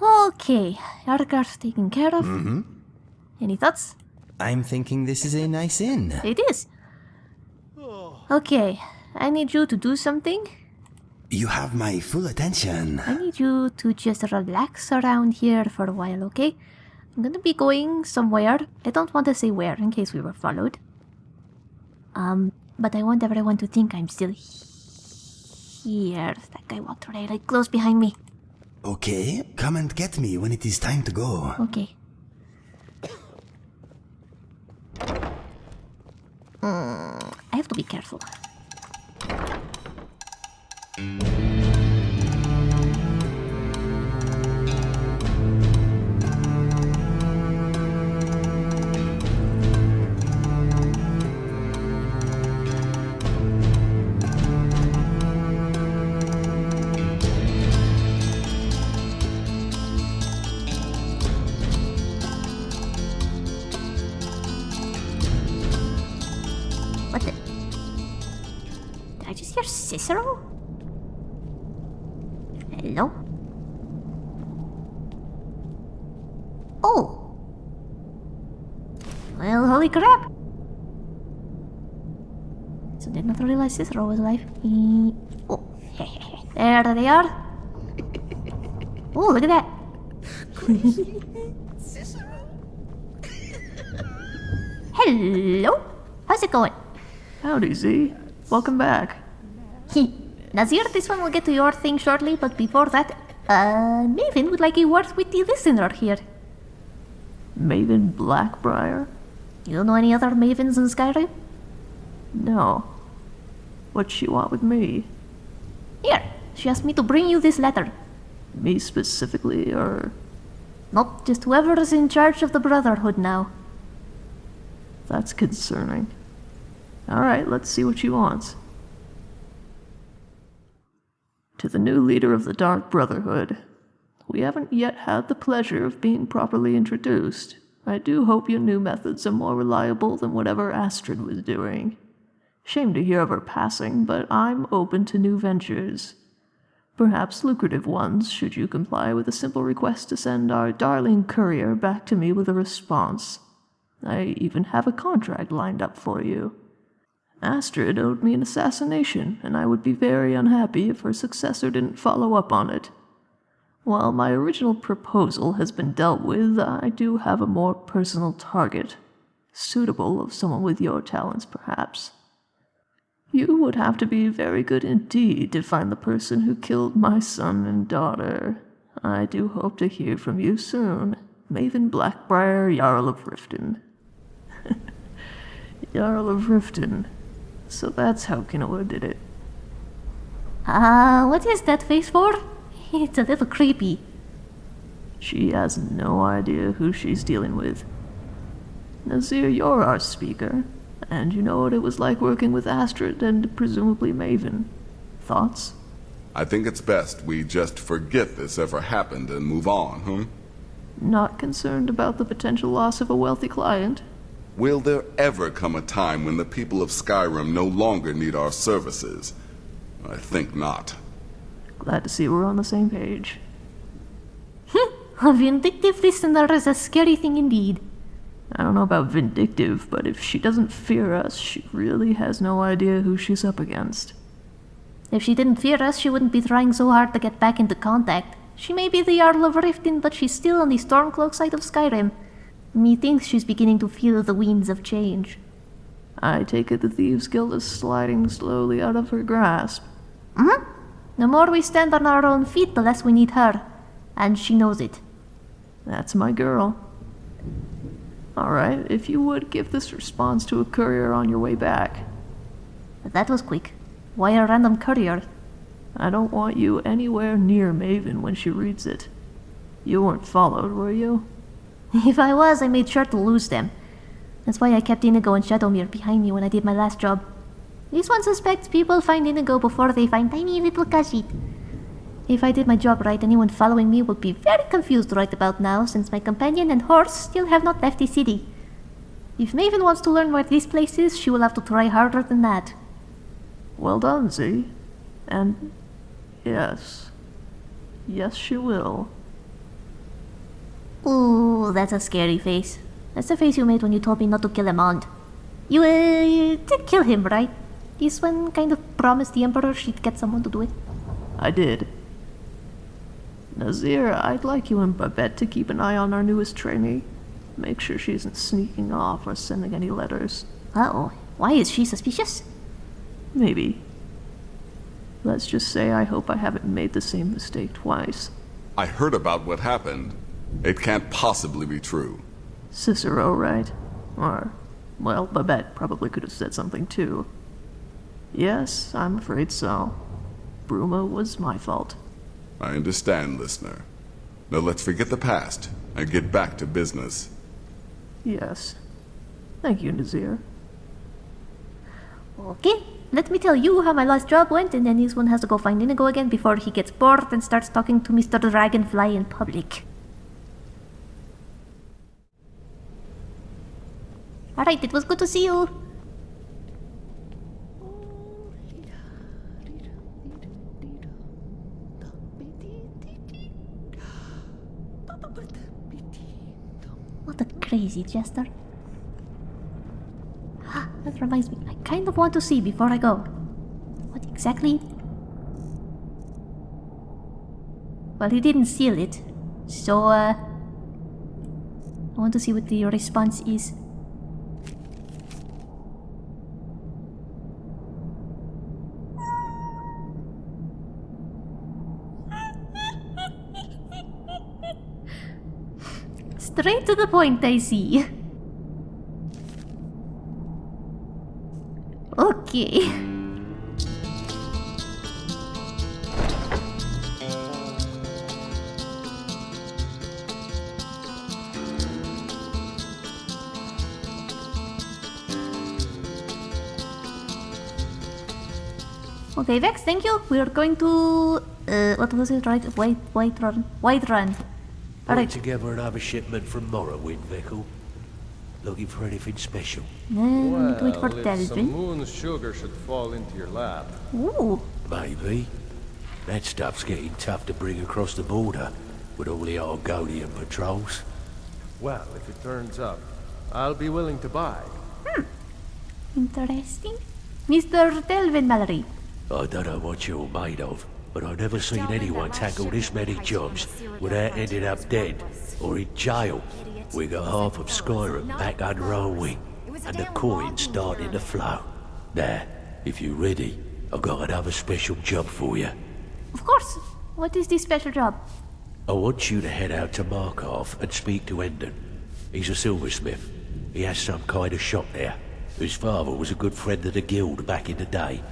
Okay, Yargar's taken care of. Mm-hmm. Any thoughts? I'm thinking this is a nice inn. It is. Okay, I need you to do something. You have my full attention. I need you to just relax around here for a while, okay? I'm gonna be going somewhere. I don't want to say where in case we were followed. Um, but I want everyone to think I'm still here. That guy walked right, right close behind me. Okay, come and get me when it is time to go. Okay. Mm, I have to be careful. Realize Cicero was alive. Oh, there they are. Oh, look at that. Hello? How's it going? Howdy, Z. Welcome back. Nazir, this one will get to your thing shortly, but before that, uh, Maven would like a word with the listener here. Maven Blackbriar? You don't know any other Mavens in Skyrim? No. What's she want with me? Here, she asked me to bring you this letter. Me specifically, or... Not just whoever is in charge of the Brotherhood now. That's concerning. Alright, let's see what she wants. To the new leader of the Dark Brotherhood. We haven't yet had the pleasure of being properly introduced. I do hope your new methods are more reliable than whatever Astrid was doing. Shame to hear of her passing, but I'm open to new ventures. Perhaps lucrative ones, should you comply with a simple request to send our darling courier back to me with a response. I even have a contract lined up for you. Astrid owed me an assassination, and I would be very unhappy if her successor didn't follow up on it. While my original proposal has been dealt with, I do have a more personal target, suitable of someone with your talents, perhaps. You would have to be very good indeed to find the person who killed my son and daughter. I do hope to hear from you soon. Maven Blackbriar, Jarl of Riften. Jarl of Riften. So that's how Kinoa did it. Ah, uh, what is that face for? It's a little creepy. She has no idea who she's dealing with. Nazir, you're our speaker, and you know what it was like working with Astrid and presumably Maven. Thoughts? I think it's best we just forget this ever happened and move on, hmm? Not concerned about the potential loss of a wealthy client? Will there ever come a time when the people of Skyrim no longer need our services? I think not. Glad to see we're on the same page. a vindictive listener is a scary thing indeed. I don't know about vindictive, but if she doesn't fear us, she really has no idea who she's up against. If she didn't fear us, she wouldn't be trying so hard to get back into contact. She may be the Jarl of Riften, but she's still on the Stormcloak side of Skyrim. Methinks she's beginning to feel the winds of change. I take it the Thieves' Guild is sliding slowly out of her grasp. Hmm? The more we stand on our own feet, the less we need her. And she knows it. That's my girl. Alright, if you would give this response to a courier on your way back. That was quick. Why a random courier? I don't want you anywhere near Maven when she reads it. You weren't followed, were you? If I was, I made sure to lose them. That's why I kept Inigo and Shadowmere behind me when I did my last job. This one suspects people find Inigo before they find tiny little Khajiit. If I did my job right, anyone following me would be very confused right about now, since my companion and horse still have not left the city. If Maven wants to learn where this place is, she will have to try harder than that. Well done, Z. And yes. Yes, she will. Ooh, that's a scary face. That's the face you made when you told me not to kill Amaund. You, uh, you did kill him, right? This one kind of promised the Emperor she'd get someone to do it. I did. Nazir, I'd like you and Babette to keep an eye on our newest trainee. Make sure she isn't sneaking off or sending any letters. Uh-oh. Why is she suspicious? Maybe. Let's just say I hope I haven't made the same mistake twice. I heard about what happened. It can't possibly be true. Cicero, right? Or, well, Babette probably could have said something too. Yes, I'm afraid so. Bruma was my fault. I understand, listener. Now let's forget the past and get back to business. Yes. Thank you, Nazir. Okay, let me tell you how my last job went, and then this one has to go find Inigo again before he gets bored and starts talking to Mr. Dragonfly in public. Alright, it was good to see you. What a crazy jester. Ah, that reminds me, I kind of want to see before I go. What exactly? Well, he didn't seal it, so, uh... I want to see what the response is. Straight to the point, I see. Okay. Okay, Vex, thank you. We are going to... Uh, what was it, right? White, white run. White run. Put Alright. together another shipment from Morrowind, Vekel. Looking for anything special? Then we wait for Well, if some Delvin. moon sugar should fall into your lap, Ooh. Maybe. That stuff's getting tough to bring across the border with all the Argonian patrols. well, if it turns up, I'll be willing to buy. Hmm. Interesting. Mr. Delvin Mallory. I don't know what you're made of, but I've never seen anyone tackle this many jobs without ending up dead or in jail. We got half of Skyrim back under our wing, and the coins starting to flow. Now, if you're ready, I've got another special job for you. Of course. What is this special job? I want you to head out to Markarth and speak to Endon. He's a silversmith. He has some kind of shop there. His father was a good friend of the guild back in the day,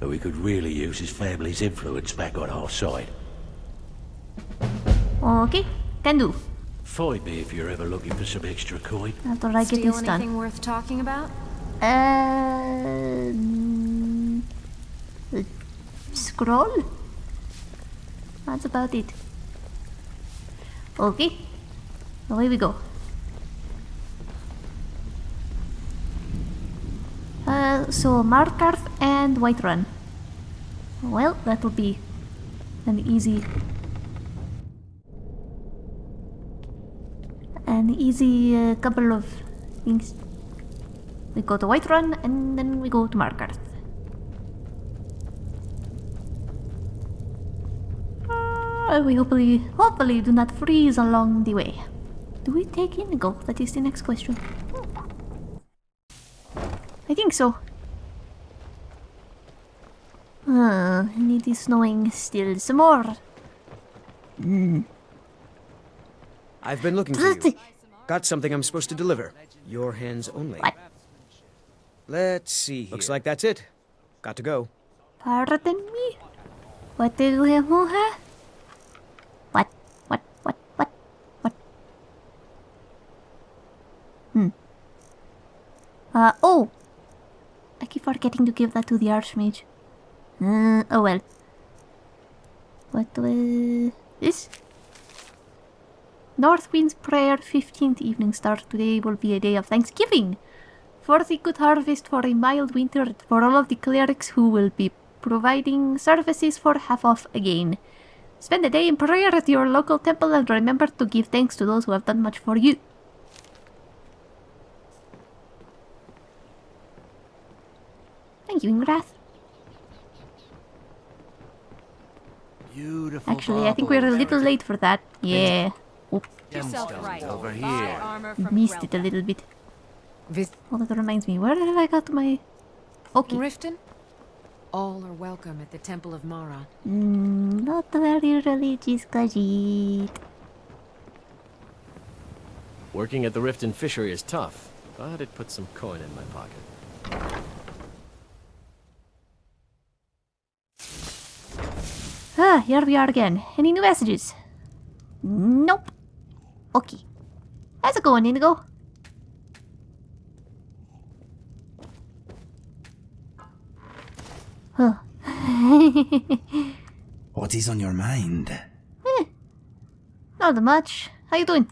but we could really use his family's influence back on our side. Okay, can do. Find me if you're ever looking for some extra coin. After I'd get Steal this done. anything worth talking about? Uh, scroll? That's about it. Okay. Away we go. Uh, so Markarth and Whiterun. Well, that will be an easy... An easy uh, couple of things. We go to Whiterun and then we go to Markarth. Uh, we hopefully, hopefully do not freeze along the way. Do we take Inigo? That is the next question. I think so. Uh, and it is snowing still some more. I've been looking for you. Got something I'm supposed to deliver. Your hands only. What? Let's see. Looks like that's it. Got to go. Pardon me? What do you have? What? What? What? What? What? Hmm. Uh, oh! Keep forgetting to give that to the Archmage. Uh, oh well. What was this? Northwind's Prayer 15th Evening Star. Today will be a day of thanksgiving for the good harvest, for a mild winter, for all of the clerics who will be providing services for half off again. Spend a day in prayer at your local temple and remember to give thanks to those who have done much for you. Thank you, Ingrath. Beautiful Actually, I think we're a little late for that. Yeah. Oh, over here. missed it a little bit. Vis- Oh, that reminds me. Where have I got my... Okay. Riften? All are welcome at the Temple of Mara. Mm, not very religious, Khajiit. Working at the Riften fishery is tough, but it puts some coin in my pocket. Ah, here we are again. Any new messages? Nope. Okay. How's it going, Inigo? Huh. What is on your mind? Not much. How you doing?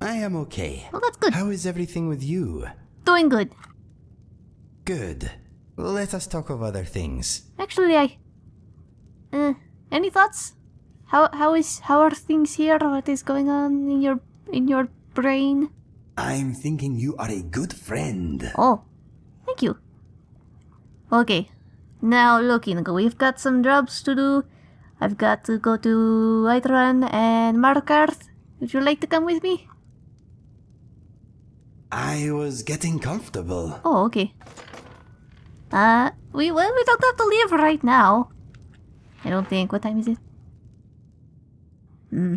I am okay. Well, that's good. How is everything with you? Doing good. Good. Let us talk of other things. Actually, I... Uh, any thoughts? How how is how are things here? What is going on in your in your brain? I'm thinking you are a good friend. Oh, thank you. Okay, now look, Inigo, we've got some jobs to do. I've got to go to Whiterun and Markarth. Would you like to come with me? I was getting comfortable. Oh, okay. Uh, we well, we don't have to leave right now. I don't think. What time is it? Hmm.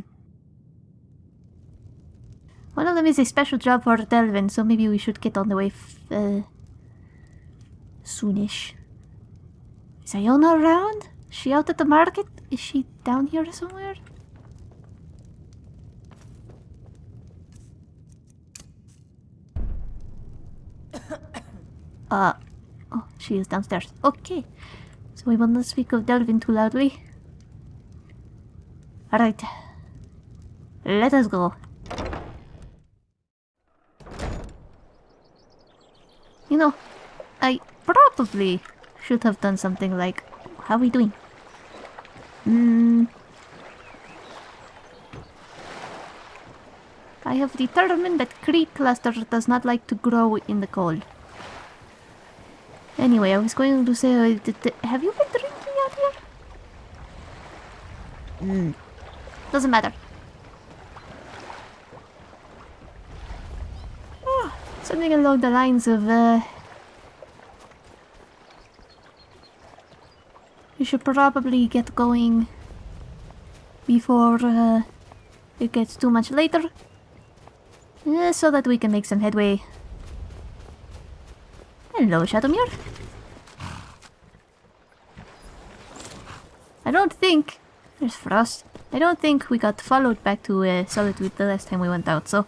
One of them is a special job for Delvin, so maybe we should get on the way uh, soonish. Is Iona around? Is she out at the market? Is she down here somewhere? Uh, oh, she is downstairs. Okay. So we will not speak of Delvin too loudly. Alright. Let us go. You know, I probably should have done something like, how are we doing? Hmm. I have determined that Creep Cluster does not like to grow in the cold. Anyway, I was going to say, uh, have you been drinking out here? Hmm. Doesn't matter. Ah, something along the lines of, uh... We should probably get going before uh, it gets too much later. Uh, so that we can make some headway. Hello, Shadowmere. I don't think... There's Frost. I don't think we got followed back to uh, Solitude the last time we went out, so...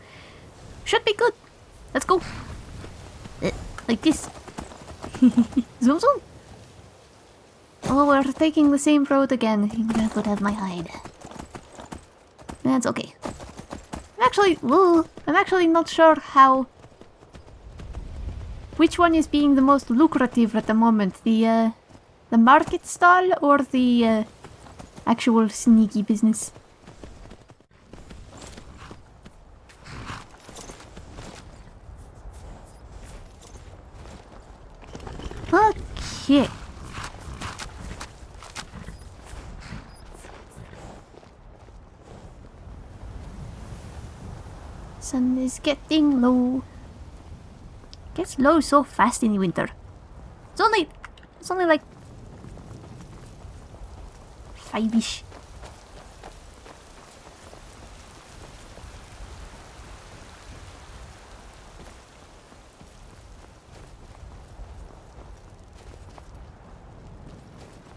Should be good. Let's go. Uh, like this. zoom zoom. Oh, we're taking the same road again. That would have my hide. That's okay. I'm actually... I'm actually not sure how... Which one is being the most lucrative at the moment? The, uh, the market stall or the, uh, actual sneaky business? Okay. Sun is getting low. Gets low so fast in the winter. It's only it's only like five-ish.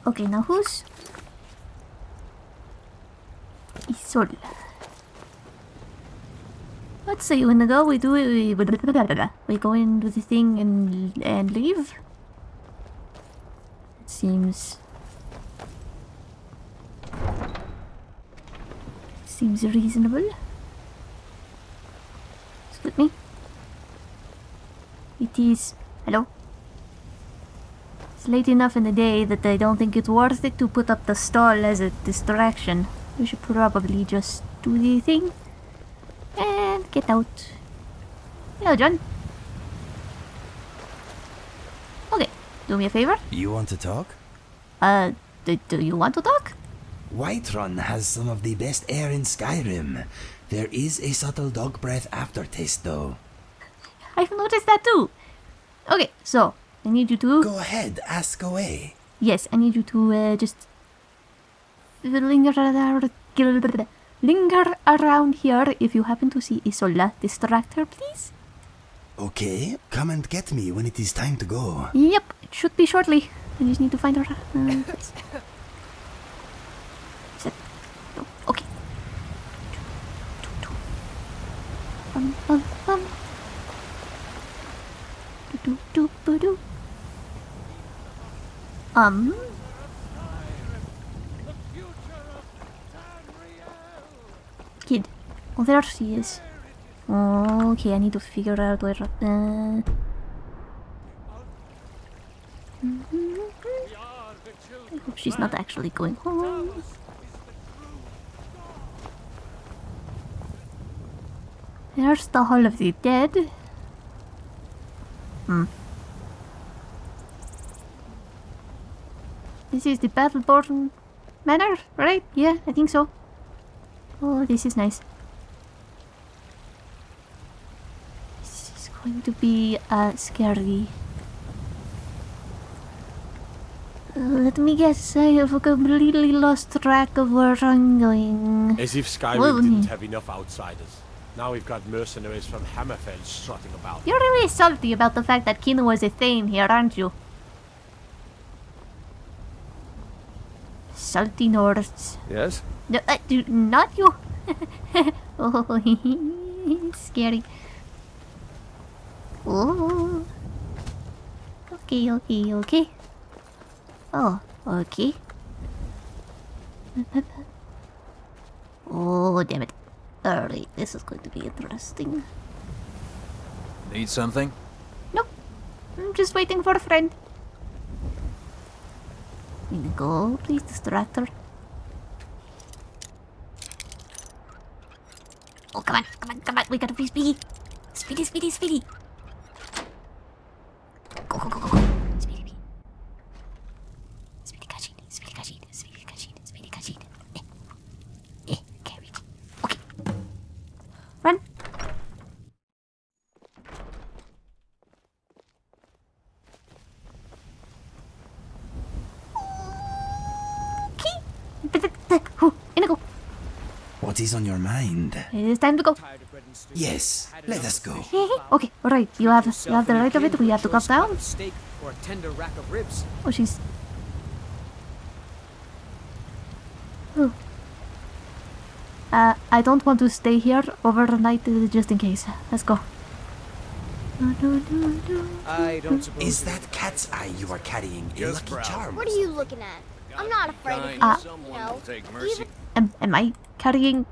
Okay, now who's Isol? Let's say when to go, we do it. We, we go into the thing and and leave. Seems seems reasonable. Excuse me. It is. Hello. It's late enough in the day that I don't think it's worth it to put up the stall as a distraction. we should probably just do the thing and get out. Hello, John. Okay, do me a favor. You want to talk? Uh, do, do you want to talk? Whiterun has some of the best air in Skyrim. There is a subtle dog breath aftertaste, though. I've noticed that too. Okay, so I need you to. Go ahead, ask away. Yes, I need you to uh, just linger around, here. If you happen to see Isola, distract her, please. Okay, come and get me when it is time to go. Yep, it should be shortly. I just need to find her. Uh. Oh, okay. Um, um, um. Do, do, do, do. Um. Kid. Oh, there she is. Okay, I need to figure out where. Uh... I hope she's not actually going home. There's the Hall of the Dead. Hmm. This is the Battleborn Manor, right? Yeah, I think so. Oh, this is nice. This is going to be uh, scary. Uh, let me guess, I have completely lost track of where I'm going. As if Skyrim Well, didn't hmm. have enough outsiders. Now we've got mercenaries from Hammerfell strutting about. You're really salty about the fact that Kino was a Thane here, aren't you? Salty Nords. Yes? No, uh, do, not you. oh, scary. Oh. Okay, okay, okay. Oh, okay. Oh, damn it. Alright, this is going to be interesting. Need something? Nope. I'm just waiting for a friend. Go, please distract her. Oh, come on, come on, come on. We gotta be speedy. Speedy, speedy, speedy. Go, go, go, go, go. Speedy, speedy. Speedy, kachid, speedy, kachid, speedy, kachid, speedy, kachid. Eh. Eh, okay, reach. Okay. Run. Okay. Ooh, Inigo. What is on your mind? It is time to go. Yes, let us go. okay, alright. You have you have the right of it. We have to come down. Steak or a tender rack of ribs. Oh, she's. Oh. Uh, I don't want to stay here overnight uh, just in case. Let's go. I don't suppose. Is that cat's eye you are carrying a lucky charm? What are you looking at? I'm not afraid of you. Uh, you know, even Am, am I carrying?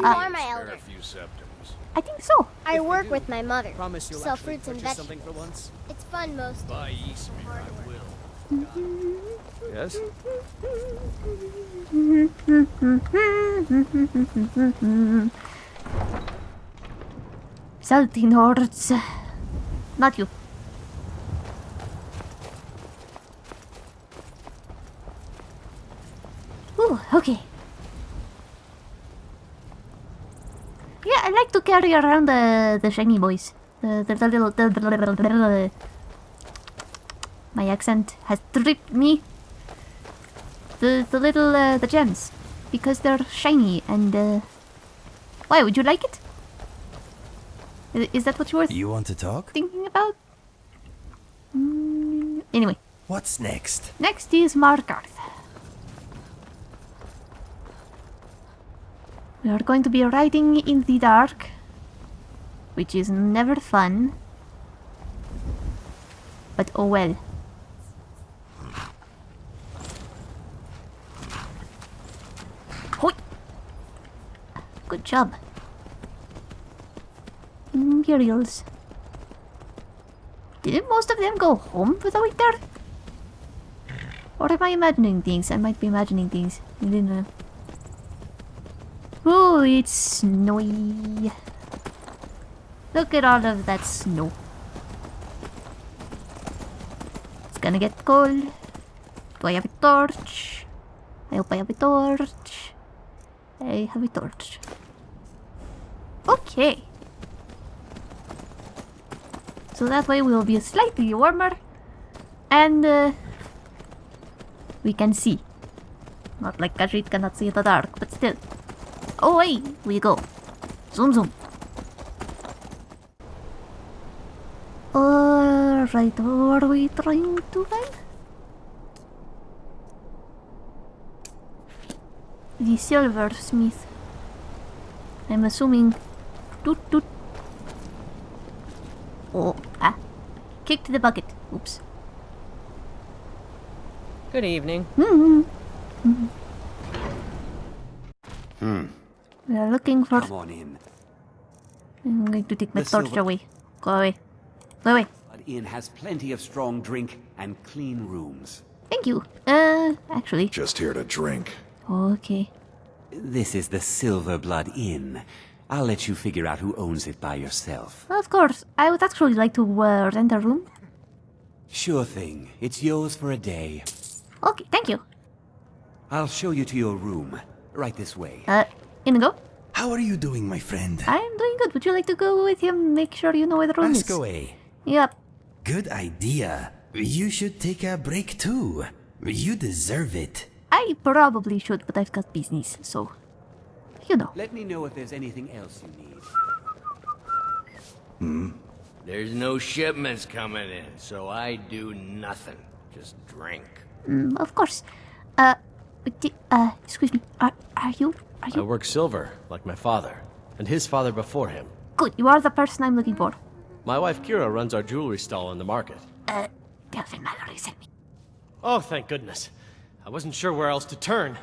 You are my elder. I think so. I work with my mother. Promise you'll Sell fruits and purchase something vegetables. for once. It's fun most. By Ysmir, I will. Yes. Salty Nords. Not you. Ooh, okay. Yeah, I like to carry around the the shiny boys. The the, the little the, the, the, the, my accent has tripped me. The the little uh, the gems because they're shiny and uh, why would you like it? Is, Is that what you were You want to talk? thinking about? Mm, anyway, What's next? next is Markarth. We are going to be riding in the dark, which is never fun. But oh well. Hoi! Good job. Imperials. Didn't most of them go home for the winter? Or am I imagining things? I might be imagining things. I don't know. Oh, it's snowy. Look at all of that snow. It's gonna get cold. Do I have a torch? I hope I have a torch. I have a torch. Okay. So that way we'll be slightly warmer. And uh, we can see. Not like Khajiit cannot see the dark, but still. Oh Away we go. Zoom zoom. Alright, what are we trying to find? The silversmith. I'm assuming. Toot toot. Oh, ah. Kicked the bucket. Oops. Good evening. Hmm. Hmm. We are looking for. Come on in. I'm going to take my The torch silver- away. Go away. Go away. Blood Inn has plenty of strong drink and clean rooms. Thank you. Uh, actually. Just here to drink. Okay. This is the Silver Blood Inn. I'll let you figure out who owns it by yourself. Of course. I would actually like to uh, rent a room. Sure thing. It's yours for a day. Okay, thank you. I'll show you to your room. Right this way. Uh, Inigo? How are you doing, my friend? I'm doing good. Would you like to go with him? Make sure you know where the room Ask is. away. Yep. Good idea. You should take a break too. You deserve it. I probably should, but I've got business, so. You know. Let me know if there's anything else you need. Hmm? There's no shipments coming in, so I do nothing. Just drink. Mm, of course. Uh, uh, excuse me. Are, are you, are I you? work silver, like my father, and his father before him. Good, you are the person I'm looking for. My wife Kerah runs our jewelry stall in the market. Uh, Delvin Mallory sent me. Oh, thank goodness. I wasn't sure where else to turn.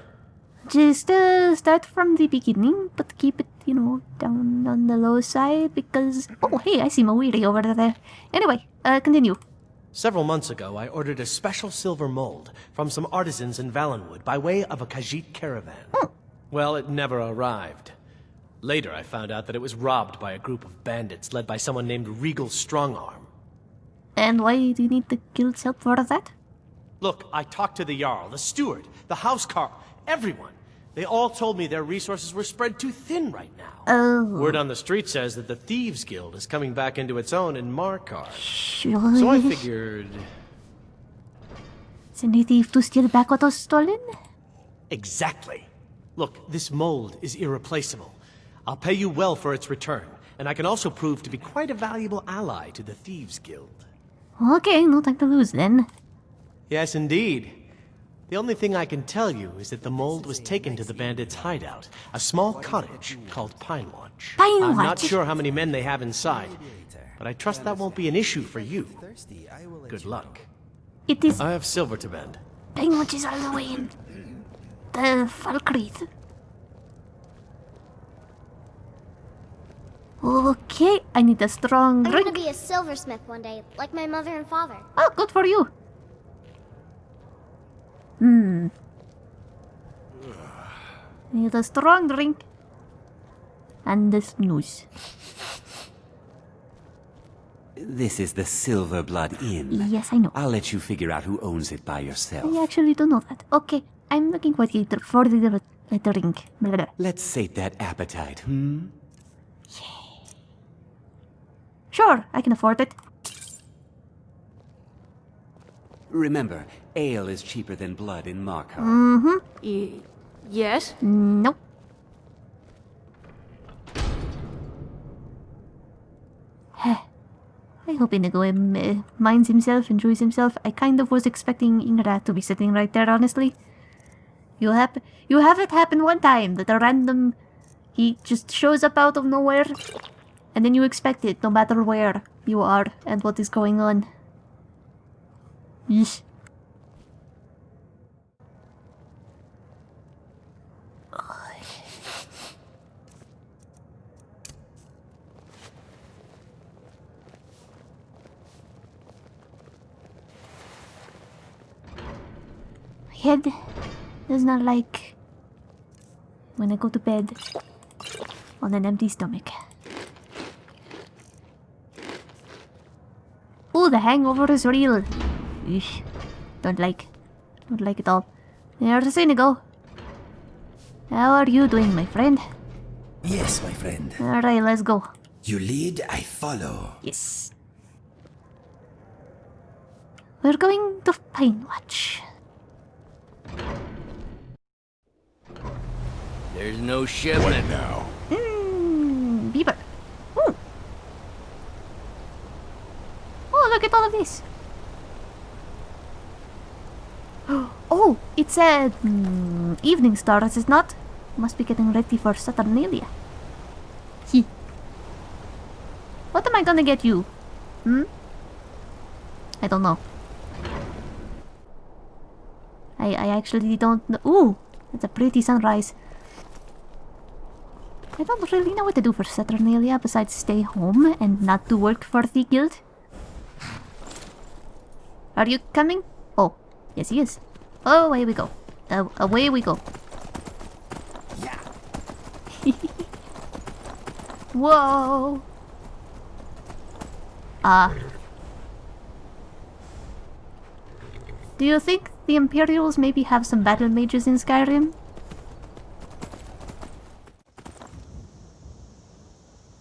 Just, uh, start from the beginning, but keep it, you know, down on the low side, because... Oh, hey, I see Mawiri over there. Anyway, uh, continue. Several months ago, I ordered a special silver mold from some artisans in Valenwood by way of a Khajiit caravan. Well, it never arrived. Later, I found out that it was robbed by a group of bandits led by someone named Regal Strongarm. And why do you need the guild's help for that? Look, I talked to the Jarl, the steward, the housecarl, everyone. They all told me their resources were spread too thin right now. Oh. Word on the street says that the Thieves Guild is coming back into its own in Markarth. Sure. So I figured... Send a thief to steal back what was stolen? Exactly. Look, this mold is irreplaceable. I'll pay you well for its return, and I can also prove to be quite a valuable ally to the Thieves Guild. Okay, no time to lose then. Yes, indeed. The only thing I can tell you is that the mold was taken to the bandits' hideout, a small cottage called Pine Watch. Pine Watch. I'm not sure how many men they have inside, but I trust that won't be an issue for you. Good luck. It is I have silver to bend. Pine Watch is all the way in the Falkreath. Okay, I need a strong drink. I'm gonna be a silversmith one day, like my mother and father. Oh, good for you. Hmm. Need a strong drink. And a snooze. This is the Silver Blood Inn. Yes, I know. I'll let you figure out who owns it by yourself. I actually don't know that. Okay, I'm looking for the for the uh, drink. Blah, blah. Let's sate that appetite, hmm? Sure, I can afford it. Remember, ale is cheaper than blood in Markarth. Mm-hmm. yes? Nope. I hope Inigo um, uh, minds himself, enjoys himself. I kind of was expecting Ingrid to be sitting right there, honestly. You have you have it happen one time that a random he just shows up out of nowhere, and then you expect it no matter where you are and what is going on. Yeesh. head does not like when I go to bed on an empty stomach. Ooh, the hangover is real. Eesh. Don't like. Don't like it all. There's a Inigo. How are you doing, my friend? Yes, my friend. Alright, let's go. You lead, I follow. Yes. We're going to Pine Watch. There's no shipment. now? Mmm, beaver. Ooh. Oh, look at all of this. Oh, it's a mm, evening star, is it not? Must be getting ready for Saturnalia. He. What am I gonna get you? Hmm? I don't know. I I actually don't know. Ooh, that's a pretty sunrise. I don't really know what to do for Saturnalia besides stay home and not do work for the guild. Are you coming? Oh, yes he is. Oh, away we go. Uh, away we go. Yeah. Whoa. Ah. do you think the Imperials maybe have some battle mages in Skyrim?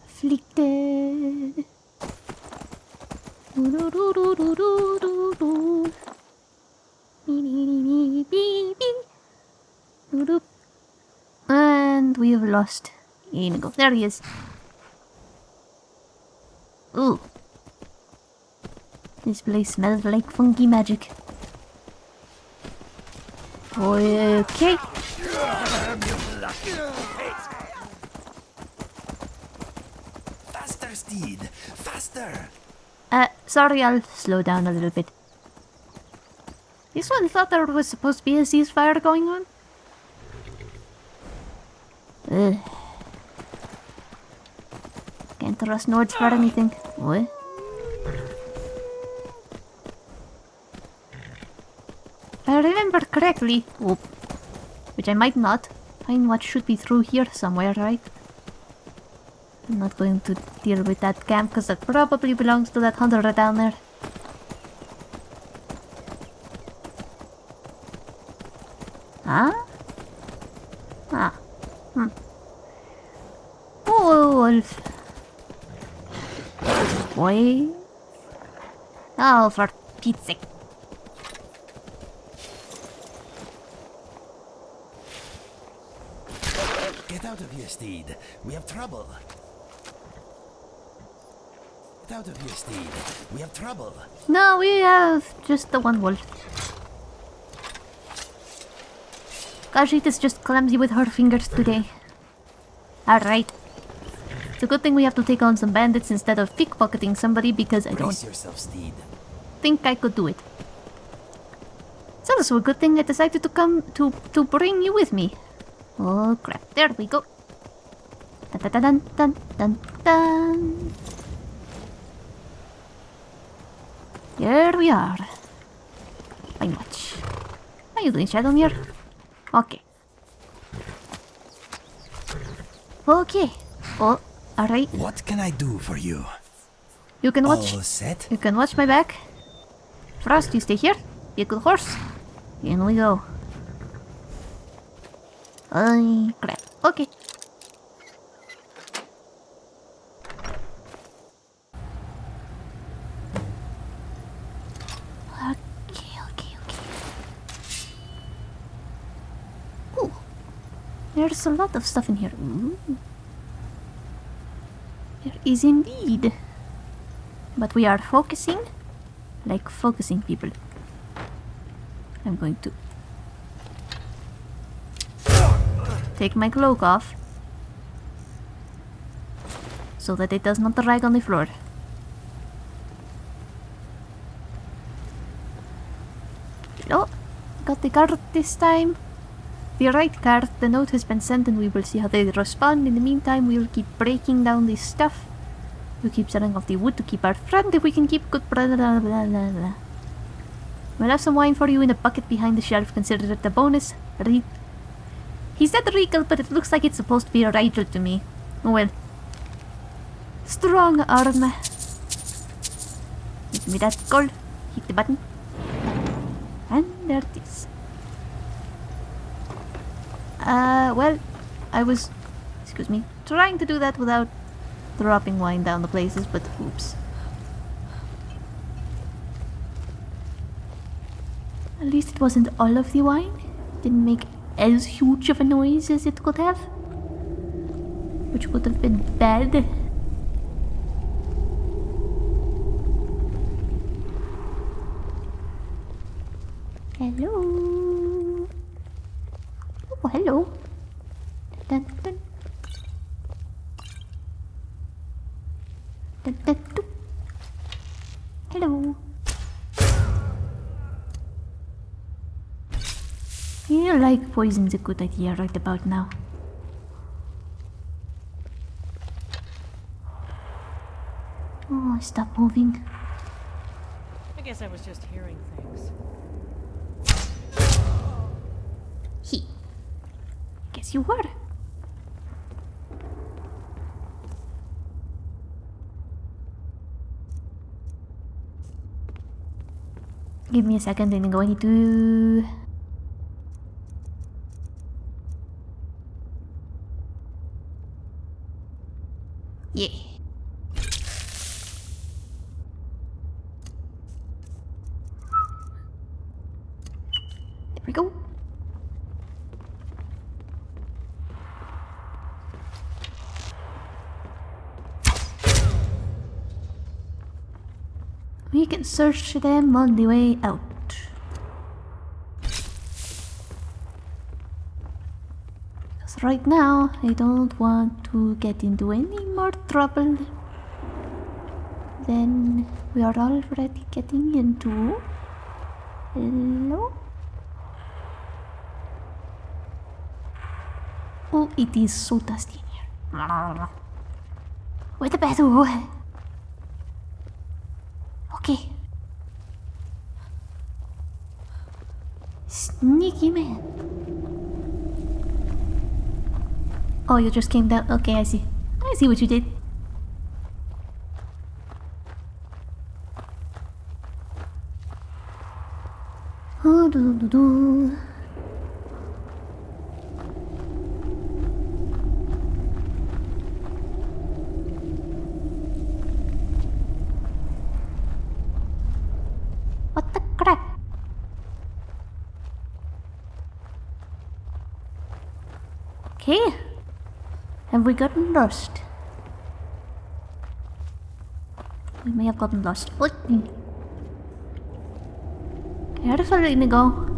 Afflicted. And we have lost Inigo. There he is. Ooh. This place smells like funky magic. Okay. Faster, Steed! Faster! Uh, sorry, I'll slow down a little bit. This one thought there was supposed to be a ceasefire going on. Ugh. Can't trust Nords for anything. What? If I remember correctly, which I might not, find what should be through here somewhere, right? I'm not going to deal with that camp because that probably belongs to that hunter right down there. Huh? Ah. Hmm. Oh, wolf. Boy. Oh, for Pete's sake. Get out of here, Steed. We have trouble. Get out of here, Steed. We have trouble. No, we have just the one wolf. Khajiit is just clumsy with her fingers today. Alright. It's a good thing we have to take on some bandits instead of pickpocketing somebody because I don't yourself, think I could do it. It's also a good thing I decided to come to to bring you with me. Oh crap! There we go. Dun dun dun dun dun dun. Here we are. Pine Watch. How you doing, Shadowmere? Okay. Okay. Oh, alright. What can I do for you? You can watch. All set? You can watch my back. Frost, you stay here. Be a good horse. In we go. Ay, crap. Okay, There's a lot of stuff in here. Ooh. There is indeed. But we are focusing like focusing people. I'm going to take my cloak off so that it does not drag on the floor. Oh, got the card this time. The right card, the note has been sent and we will see how they respond. In the meantime, we will keep breaking down this stuff. We'll keep selling off the wood to keep our friend if we can keep good blah blah blah blah blah. We'll have some wine for you in a bucket behind the shelf. Consider it a bonus. Re- he said Regal, but it looks like it's supposed to be a Rigel to me. Well. Strong arm. Give me that gold. Hit the button. And there it is. Uh, well, I was, excuse me, trying to do that without dropping wine down the places, but oops. At least it wasn't all of the wine. Didn't make as huge of a noise as it could have. Which would have been bad. Hello. Oh, hello. Dun, dun. Dun, dun, dun. Hello. feel like poison's a good idea right about now. Oh, stop moving. I guess I was just hearing things. He. Guess you were. Give me a second, I'm going to... Yeah. There we go. We can search them on the way out. Right now, I don't want to get into any more trouble than we are already getting into. Hello? Oh, it is so dusty in here. Where the bathroom? Okay. Sneaky man. Oh, you just came down. Okay, I see. I see what you did. Do, do, do. What the crap? Okay. Have we gotten lost? We may have gotten lost. What? Careful, Inigo.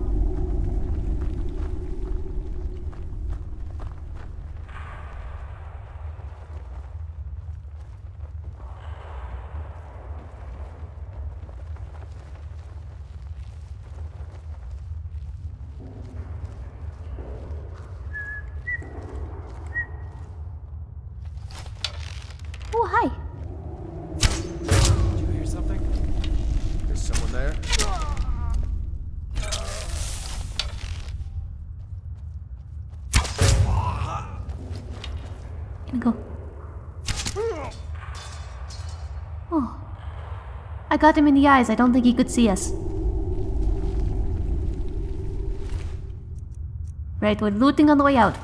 Oh, hi. Did you hear something? There's someone there? Inigo. Oh. I got him in the eyes. I don't think he could see us. Right, we're looting on the way out.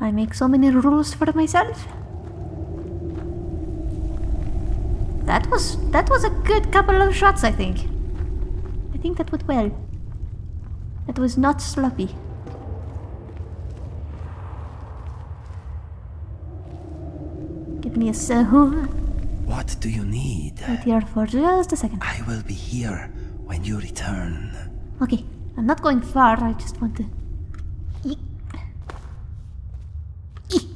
I make so many rules for myself. That was that was a good couple of shots, I think. I think that went well. That was not sloppy. Give me a second. What do you need? Wait here for just a second. I will be here when you return. Okay, I'm not going far. I just want to. Eek. Eek.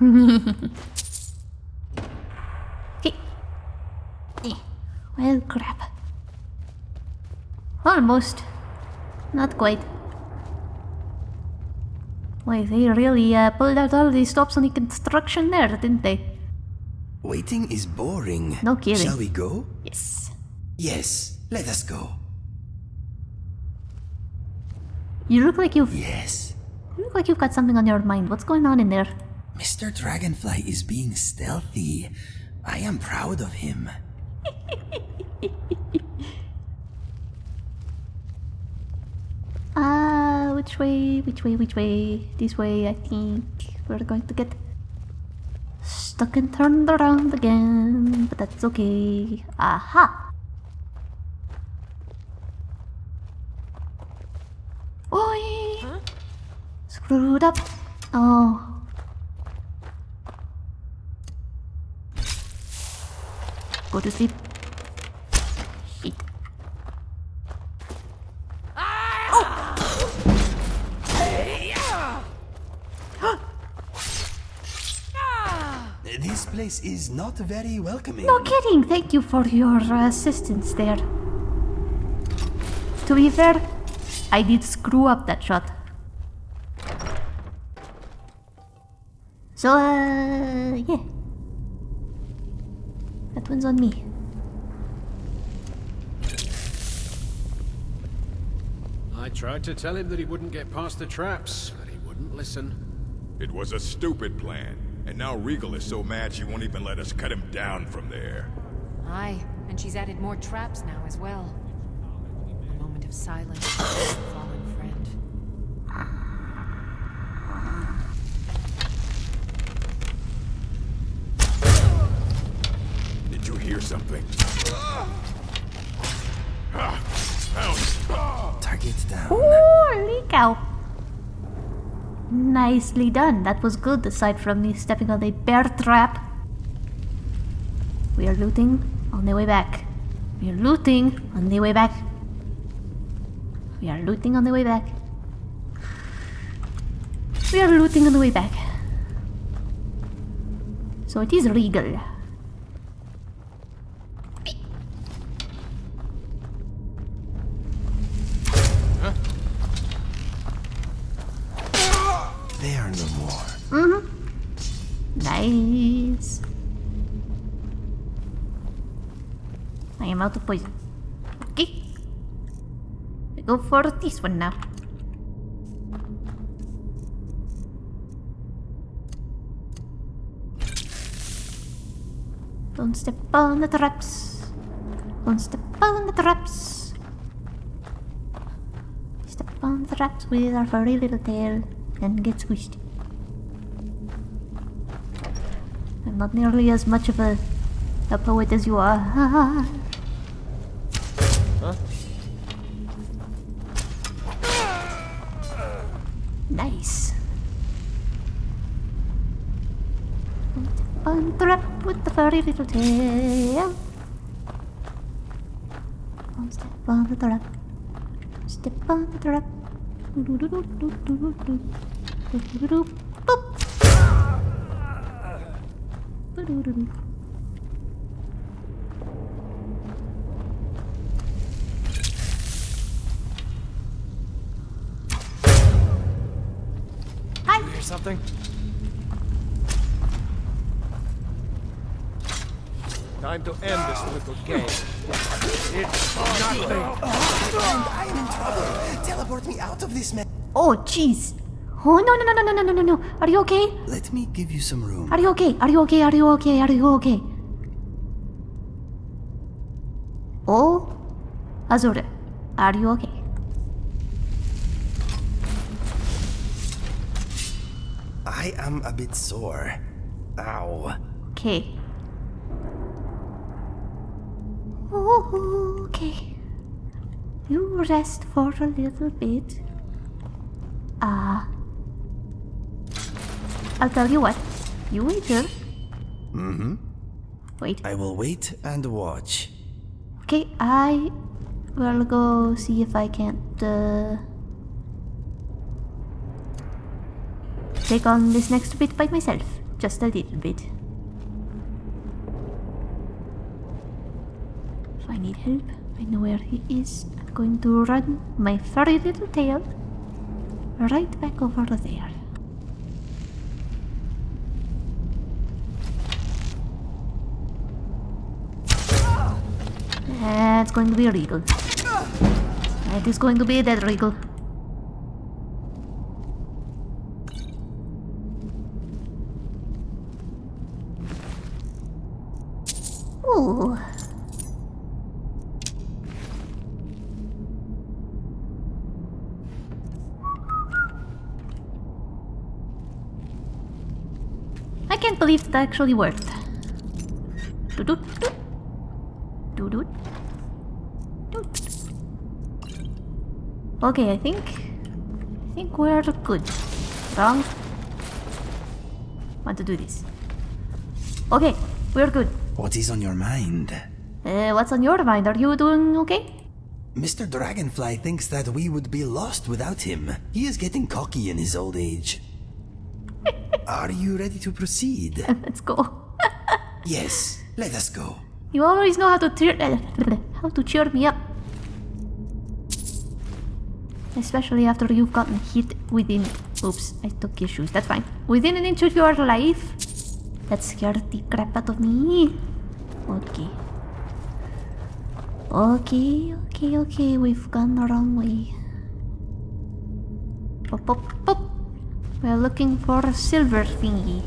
okay. Eh, Well, crap. Almost. Not quite. Wait, they really uh, pulled out all the stops on the construction there, didn't they? Waiting is boring. No kidding. Shall we go? Yes. Yes, let us go. You look like you've. Yes. You look like you've got something on your mind. What's going on in there? Mr. Dragonfly is being stealthy. I am proud of him. Ah, which way? Which way? Which way? This way, I think. We're going to get stuck and turned around again, but that's okay. Aha! Oi! Huh? Screwed up. Oh. Go to sleep. Shit. This place is not very welcoming. No kidding. Thank you for your uh, assistance there. To be fair, I did screw up that shot. So, uh, yeah. That one's on me. I tried to tell him that he wouldn't get past the traps, but he wouldn't listen. It was a stupid plan. And now Rigel is so mad she won't even let us cut him down from there. Aye, and she's added more traps now as well. A moment of silence for a fallen friend. Did you hear something? Ah! Ah! Ah! Target down. Holy cow! Nicely done. That was good, aside from me stepping on a bear trap. We are looting on the way back. We are looting on the way back. We are looting on the way back. We are looting on the way back. So it is Rigel. Of poison. Okay. We go for this one now. Don't step on the traps. Don't step on the traps. Step on the traps with our furry little tail and get squished. I'm not nearly as much of a, a poet as you are. Huh? nice. The trap with the furry little tail. Don't step on the trap. Step on the trap. Hi. You Time to end this little game. It's nothing. I am in trouble. Teleport me out of this mess. Oh, jeez. Oh, no, no, no, no, no, no, no, no. Are you okay? Let me give you some room. Are you okay? Are you okay? Are you okay? Are you okay? Oh, Azure, are you okay? I am a bit sore. Ow. Okay. Okay. You rest for a little bit. Ah. Uh, I'll tell you what. You wait here. Mm-hmm. Wait. I will wait and watch. Okay, I will go see if I can't uh, take on this next bit by myself. Just a little bit. need help. I know where he is. I'm going to run my furry little tail right back over there. That's going to be a Rigel. That is going to be a dead Rigel. That actually worked. Doot doot doot. Doot doot. Doot. Okay, I think... I think we're good. Wrong. Want to do this. Okay, we're good. What is on your mind? Uh, what's on your mind? Are you doing okay? Mr. Dragonfly thinks that we would be lost without him. He is getting cocky in his old age. Are you ready to proceed? Let's go. yes, let us go. You always know how to cheer uh, how to cheer me up. Especially after you've gotten hit within oops, I took your shoes, that's fine. Within an inch of your life. That scared the crap out of me. Okay. Okay, okay, okay, we've gone the wrong way. Pop, pop, pop. We're looking for a silver thingy.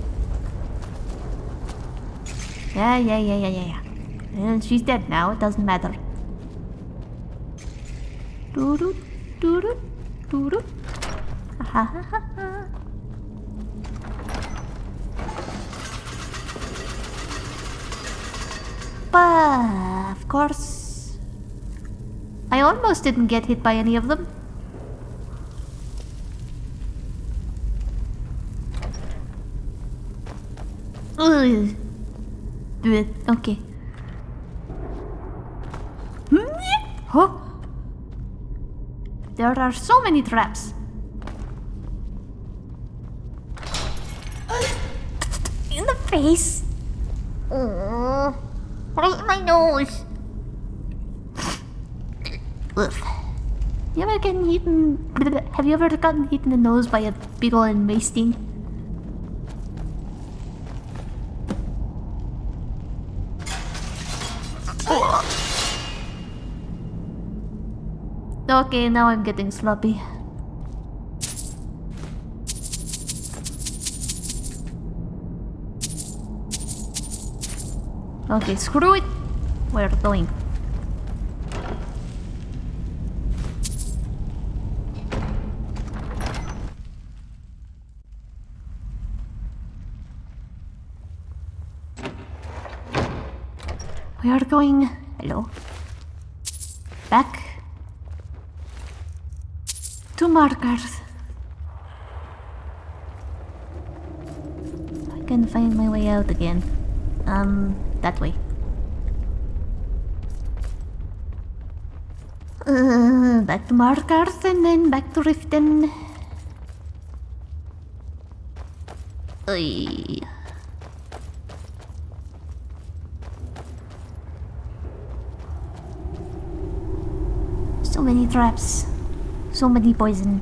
Yeah, yeah, yeah, yeah, yeah, yeah. And she's dead now, it doesn't matter. Doo doo doo doo doo doo. Ha ha ha. But of course, I almost didn't get hit by any of them. Okay. Hmm? Huh? There are so many traps. In the face. Oh, right in my nose. Ugh. You ever gotten hit Have you ever gotten hit in the nose by a beetle and mace Okay, now I'm getting sloppy. Okay, screw it. We're going. We are going. Hello. Back to Markarth. I can find my way out again. Um, that way. Uh, back to Markarth and then back to Riften. So many traps. So many poison.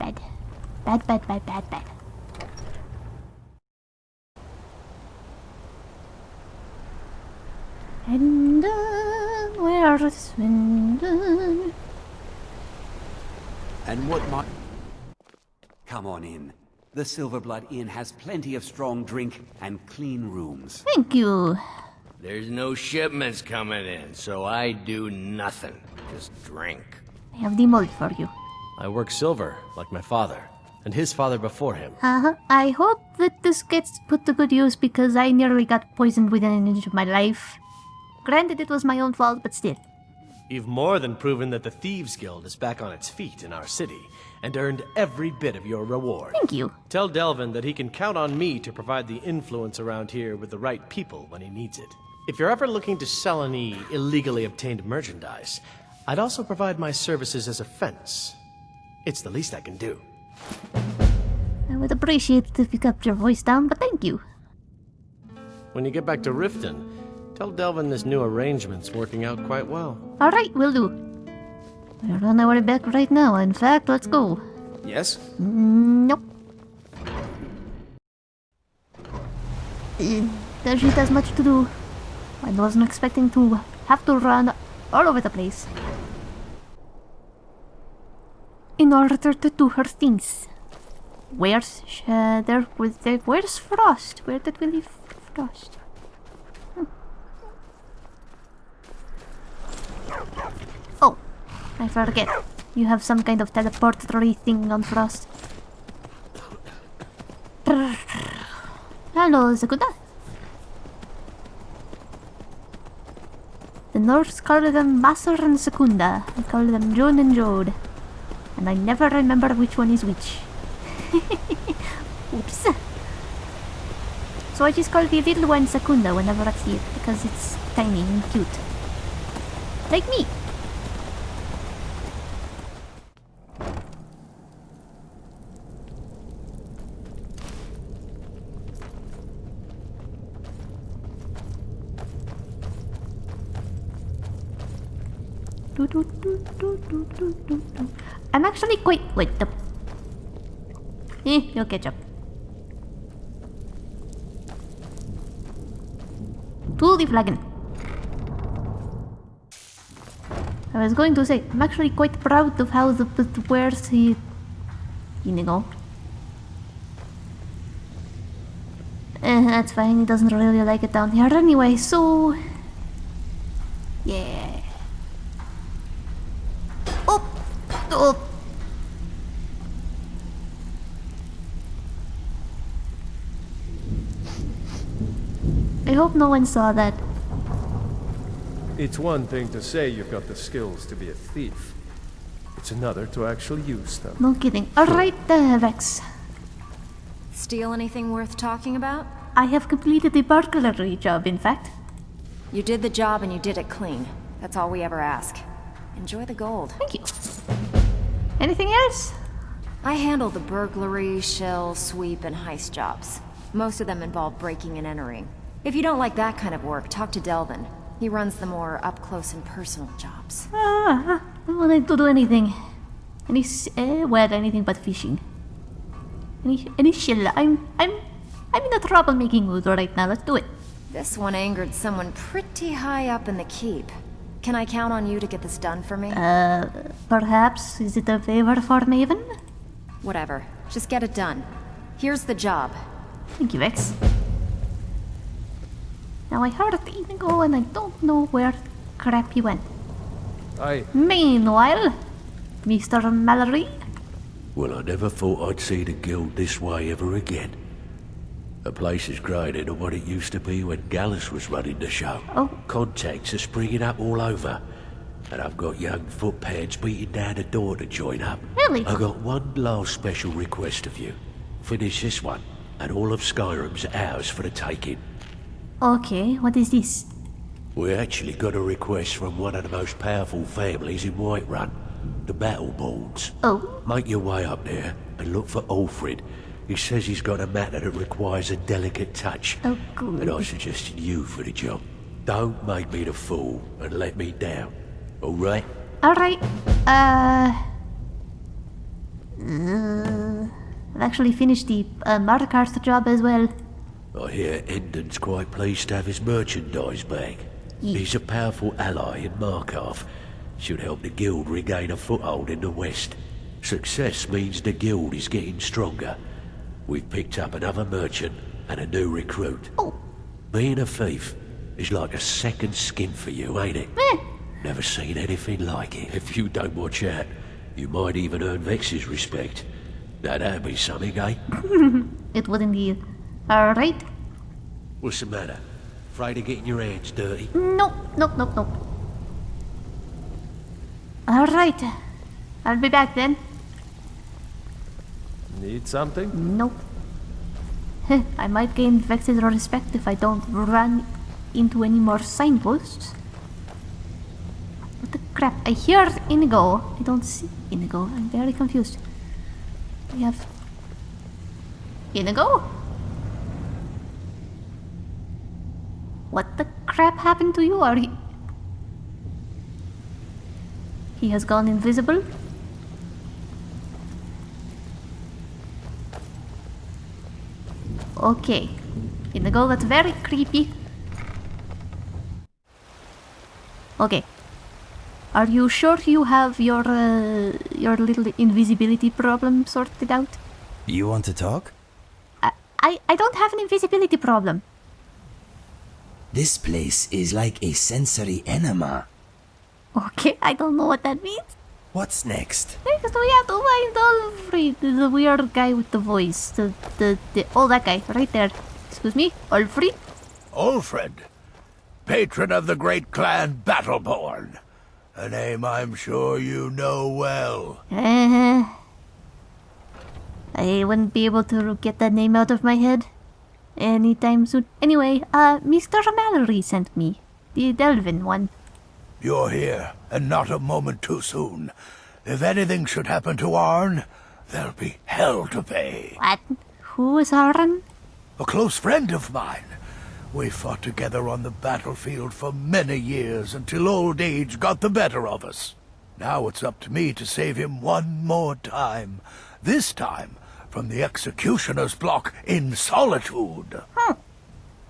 Bad. Bad, bad, bad, bad, bad. And uh, where's Swindon? And what might... Come on in. The Silverblood Inn has plenty of strong drink and clean rooms. Thank you. There's no shipments coming in, so I do nothing. Just drink. I have the mold for you. I work silver, like my father, and his father before him. Uh-huh. I hope that this gets put to good use because I nearly got poisoned within an inch of my life. Granted, it was my own fault, but still. You've more than proven that the Thieves Guild is back on its feet in our city, and earned every bit of your reward. Thank you. Tell Delvin that he can count on me to provide the influence around here with the right people when he needs it. If you're ever looking to sell any illegally obtained merchandise, I'd also provide my services as a fence. It's the least I can do. I would appreciate it if you kept your voice down, but thank you. When you get back to Riften, tell Delvin this new arrangement's working out quite well. Alright, will do. We're on our way back right now. In fact, let's go. Yes? Nope. Uh, There just as much to do. I wasn't expecting to have to run all over the place in order to do her things. Where's uh, there? Was there? Where's Frost? Where did we leave Frost? Hmm. Oh, I forget. You have some kind of teleportatory thing on Frost. Hello, Secunda. The Norse call them Masser and Secunda. I call them Jone and Jode. And I never remember which one is which. Oops. So I just call the little one Secunda whenever I see it because it's tiny and cute. Like me. Do, do, do, do, do, do, do. I'm actually quite... Wait, the... Eh, you'll catch up. To the flagon. I was going to say, I'm actually quite proud of how the, wears he... Inigo. Eh, that's fine, he doesn't really like it down here anyway, so... Yeah. Oh! Oh! I hope no one saw that. It's one thing to say you've got the skills to be a thief. It's another to actually use them. No kidding. Alright, uh, Vex. Steal anything worth talking about? I have completed the burglary job, in fact. You did the job and you did it clean. That's all we ever ask. Enjoy the gold. Thank you. Anything else? I handle the burglary, shell, sweep, and heist jobs. Most of them involve breaking and entering. If you don't like that kind of work, talk to Delvin. He runs the more up-close and personal jobs. Ah, I don't want to do anything. Any, s- eh, well, anything but fishing. Any, any shell. I'm, I'm, I'm in a troublemaking mood right now. Let's do it. This one angered someone pretty high up in the keep. Can I count on you to get this done for me? Uh, perhaps is it a favor for Maven? Whatever. Just get it done. Here's the job. Thank you, Vex. Now I heard Inigo and I don't know where crap he went. I... Meanwhile, Mr. Mallory, Well, I never thought I'd see the guild this way ever again. The place is greater than what it used to be when Gallus was running the show. Oh. Contacts are springing up all over. And I've got young footpads beating down the door to join up. Really? I've got one last special request of you. Finish this one, and all of Skyrim's ours for the taking. Okay, what is this? We actually got a request from one of the most powerful families in Whiterun, the Battleborns. Oh, Make your way up there and look for Olfrid. He says he's got a matter that requires a delicate touch. oh, good. And I suggested you for the job. Don't make me the fool and let me down. All right? Alright, uh... uh... I've actually finished the uh, Markarth job as well. I hear Endon's quite pleased to have his merchandise back. He's a powerful ally in Markarth. Should help the guild regain a foothold in the west. Success means the guild is getting stronger. We've picked up another merchant and a new recruit. Oh. Being a thief is like a second skin for you, ain't it? Eh, Never seen anything like it. If you don't watch out, you might even earn Vex's respect. Now that'd be something, eh? it would indeed. Alright. What's the matter? Afraid of getting your hands dirty? Nope, nope, nope, nope. Alright. I'll be back then. Need something? Nope. I might gain Vex's respect if I don't run into any more signposts. What the crap? I hear Inigo. I don't see Inigo. I'm very confused. We have... Inigo? What the crap happened to you? Are you... He has gone invisible? Okay. Inigo, that's very creepy. Okay. Are you sure you have your uh, your little invisibility problem sorted out? You want to talk? I, I I don't have an invisibility problem. This place is like a sensory enema. Okay, I don't know what that means. What's next? Next we have to find Olfrid, the weird guy with the voice. The, the, the, oh, that guy, right there. Excuse me, Olfrid? Alfred, patron of the great clan Battleborn. A name I'm sure you know well. Uh, I wouldn't be able to get that name out of my head anytime soon. Anyway, uh, Mr. Mallory sent me. The Delvin one. You're here, and not a moment too soon. If anything should happen to Arn, there'll be hell to pay. What? Who is Arn? A close friend of mine. We fought together on the battlefield for many years until old age got the better of us. Now it's up to me to save him one more time. This time from the executioner's block in Solitude. Hmm.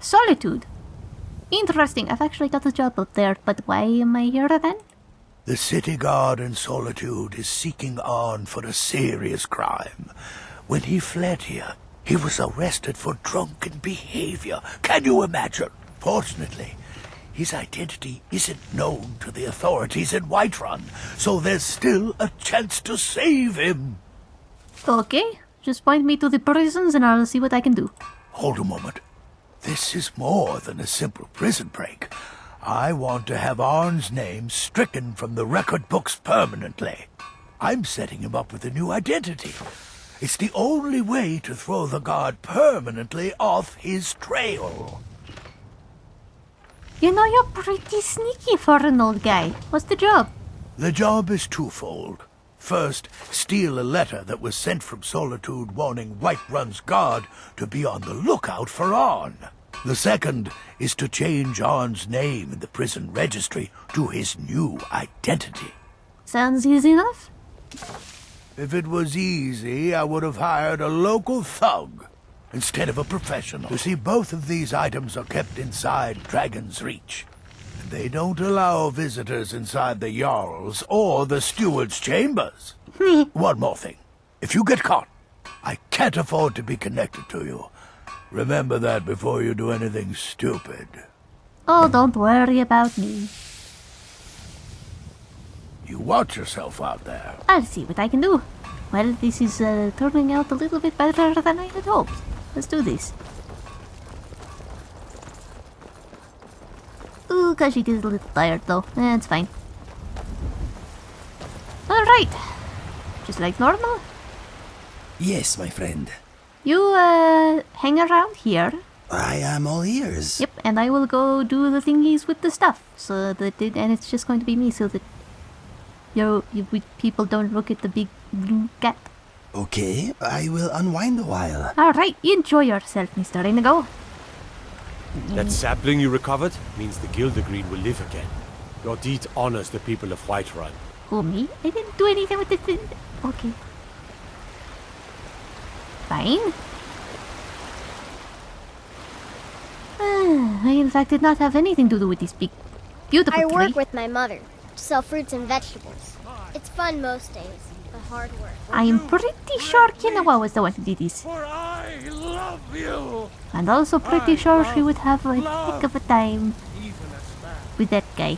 Solitude? Interesting. I've actually got a job up there, but why am I here then? The city guard in Solitude is seeking Arn for a serious crime. When he fled here, he was arrested for drunken behavior. Can you imagine? Fortunately, his identity isn't known to the authorities in Whiterun, so there's still a chance to save him. Okay, just point me to the prisons and I'll see what I can do. Hold a moment. This is more than a simple prison break. I want to have Arn's name stricken from the record books permanently. I'm setting him up with a new identity. It's the only way to throw the guard permanently off his trail. You know, you're pretty sneaky for an old guy. What's the job? The job is twofold. First, steal a letter that was sent from Solitude warning Whiterun's guard to be on the lookout for Arn. The second is to change Arn's name in the prison registry to his new identity. Sounds easy enough. If it was easy, I would have hired a local thug instead of a professional. You see, both of these items are kept inside Dragon's Reach. They don't allow visitors inside the Jarl's or the steward's chambers. One more thing. If you get caught, I can't afford to be connected to you. Remember that before you do anything stupid. Oh, don't worry about me. You watch yourself out there. I'll see what I can do. Well, this is uh, turning out a little bit better than I had hoped. Let's do this. Ooh, Khajiit is a little tired though. Eh, it's fine. Alright. Just like normal? Yes, my friend. You, uh, hang around here. I am all ears. Yep, and I will go do the thingies with the stuff. So that it, and it's just going to be me so that you, you we, people don't look at the big blue cat. Okay, I will unwind a while. Alright, enjoy yourself, Mr. Inigo. That sapling you recovered means the Gildergreen will live again. Your deed honors the people of Whiterun. Who, me? I didn't do anything with this. Okay. Fine. Ah, I, in fact, did not have anything to do with this big, beautiful I tree. work with my mother to sell fruits and vegetables. It's fun most days, but hard work. I am pretty sure Kinawa was the one who did this. I love you. And also pretty sure she would have a heck of a time with that guy.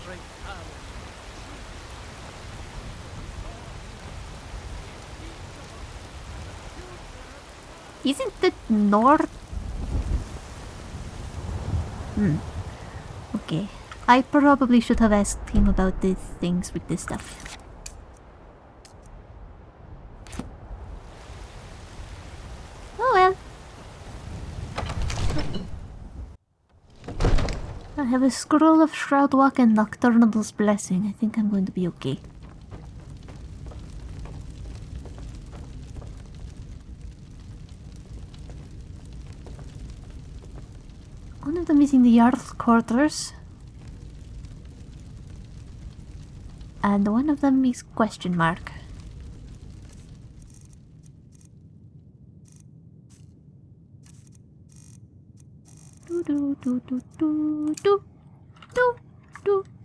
Isn't the north? Hmm. Okay. I probably should have asked him about the things with this stuff. Oh well. I have a scroll of Shroudwalk and Nocturnal's Blessing. I think I'm going to be okay. One of them is in the Jarl's quarters. And one of them is question mark. Do do do do do do do do.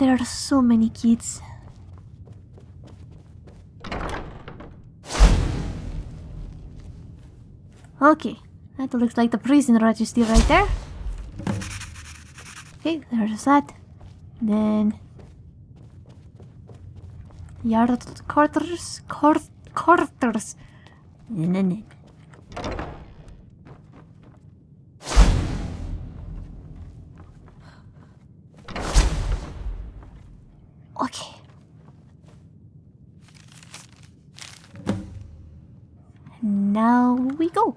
Why are so many kids? Okay, that looks like the prison registry right there. Okay, there's that. Then yard quarters, quart quarters, and then okay. Now we go.